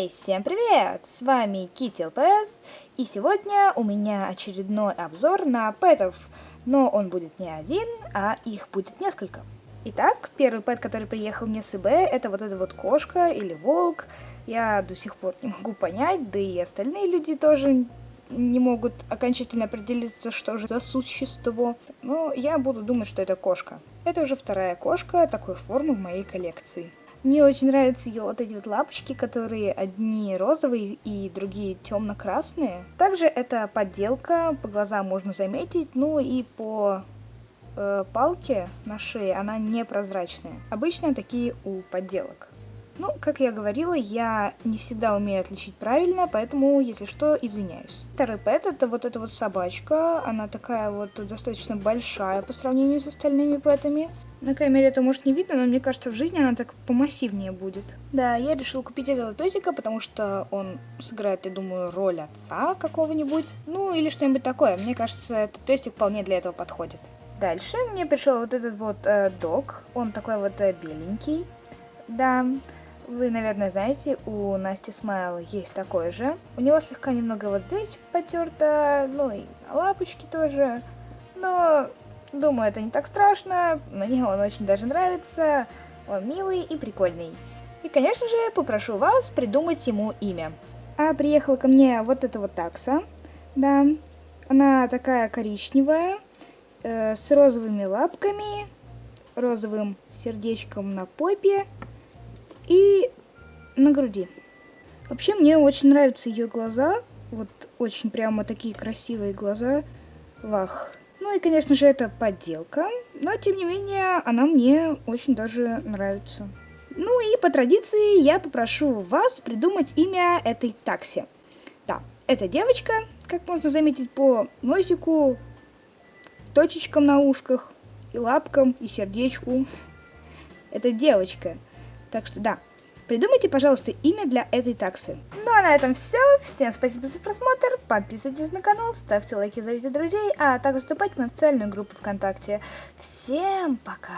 Эй, всем привет! С вами Кити ЛПС, и сегодня у меня очередной обзор на пэтов, но он будет не один, а их будет несколько. Итак, первый пэт, который приехал мне с ИБ, это вот эта вот кошка или волк. Я до сих пор не могу понять, да и остальные люди тоже не могут окончательно определиться, что же за существо. Но я буду думать, что это кошка. Это уже вторая кошка такой формы в моей коллекции. Мне очень нравятся ее вот эти вот лапочки, которые одни розовые и другие темно-красные. Также это подделка, по глазам можно заметить, ну и по э, палке на шее она непрозрачная. Обычно такие у подделок. Ну, как я говорила, я не всегда умею отличить правильно, поэтому, если что, извиняюсь. Второй пэт это вот эта вот собачка. Она такая вот достаточно большая по сравнению с остальными пэтами. На камере это может не видно, но мне кажется, в жизни она так помассивнее будет. Да, я решила купить этого песика, потому что он сыграет, я думаю, роль отца какого-нибудь. Ну, или что-нибудь такое. Мне кажется, этот песик вполне для этого подходит. Дальше мне пришел вот этот вот э, дог. Он такой вот э, беленький. Да, вы, наверное, знаете, у Насти Смайл есть такой же. У него слегка немного вот здесь потерто, ну и лапочки тоже. Но, думаю, это не так страшно. Мне он очень даже нравится. Он милый и прикольный. И, конечно же, попрошу вас придумать ему имя. А приехала ко мне вот эта вот такса. Да, она такая коричневая, э, с розовыми лапками, розовым сердечком на попе и на груди. Вообще мне очень нравятся ее глаза. Вот очень прямо такие красивые глаза. Вах. Ну и, конечно же, это подделка. Но, тем не менее, она мне очень даже нравится. Ну и по традиции я попрошу вас придумать имя этой такси. Да, это девочка, как можно заметить по носику, точечкам на ушках, и лапкам, и сердечку. Это девочка. Так что да, придумайте, пожалуйста, имя для этой таксы. На этом все. Всем спасибо за просмотр. Подписывайтесь на канал, ставьте лайки, зовите друзей, а также вступайте в мою официальную группу ВКонтакте. Всем пока!